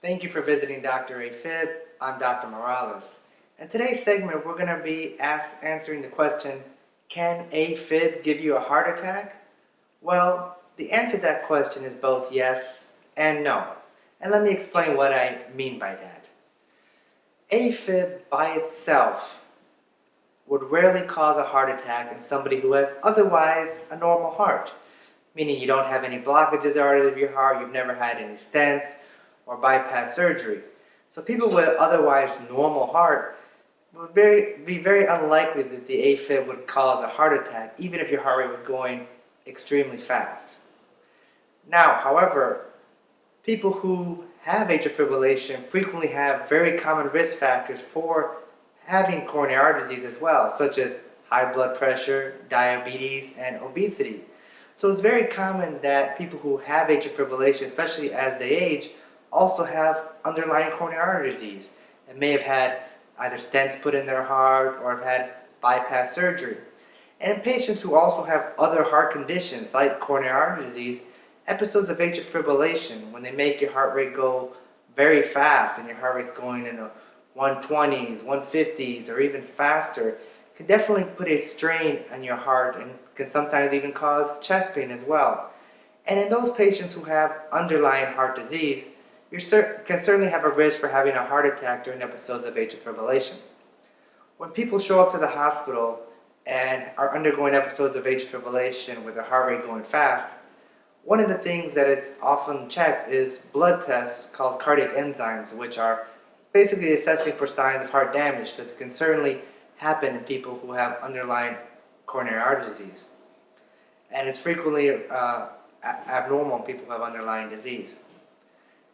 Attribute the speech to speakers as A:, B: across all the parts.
A: Thank you for visiting Dr. AFib. I'm Dr. Morales. In today's segment, we're going to be answering the question, can AFib give you a heart attack? Well, the answer to that question is both yes and no. And let me explain what I mean by that. AFib by itself would rarely cause a heart attack in somebody who has otherwise a normal heart. Meaning you don't have any blockages out of your heart, you've never had any stents, or bypass surgery. So people with otherwise normal heart would very, be very unlikely that the AFib would cause a heart attack even if your heart rate was going extremely fast. Now, however, people who have atrial fibrillation frequently have very common risk factors for having coronary artery disease as well, such as high blood pressure, diabetes, and obesity. So it's very common that people who have atrial fibrillation, especially as they age, also have underlying coronary artery disease and may have had either stents put in their heart or have had bypass surgery. And patients who also have other heart conditions like coronary artery disease, episodes of atrial fibrillation, when they make your heart rate go very fast and your heart rate's going in the 120s, 150s, or even faster, can definitely put a strain on your heart and can sometimes even cause chest pain as well. And in those patients who have underlying heart disease, you can certainly have a risk for having a heart attack during episodes of atrial fibrillation. When people show up to the hospital and are undergoing episodes of atrial fibrillation with their heart rate going fast, one of the things that it's often checked is blood tests called cardiac enzymes, which are basically assessing for signs of heart damage because it can certainly happen in people who have underlying coronary artery disease. And it's frequently uh, abnormal in people who have underlying disease.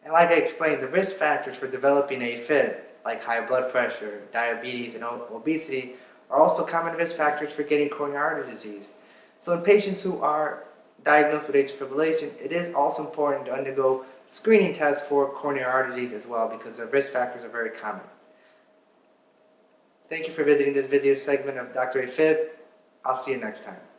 A: And like I explained, the risk factors for developing AFib, like high blood pressure, diabetes, and obesity, are also common risk factors for getting coronary artery disease. So in patients who are diagnosed with atrial fibrillation, it is also important to undergo screening tests for coronary artery disease as well because the risk factors are very common. Thank you for visiting this video segment of Dr. AFib. I'll see you next time.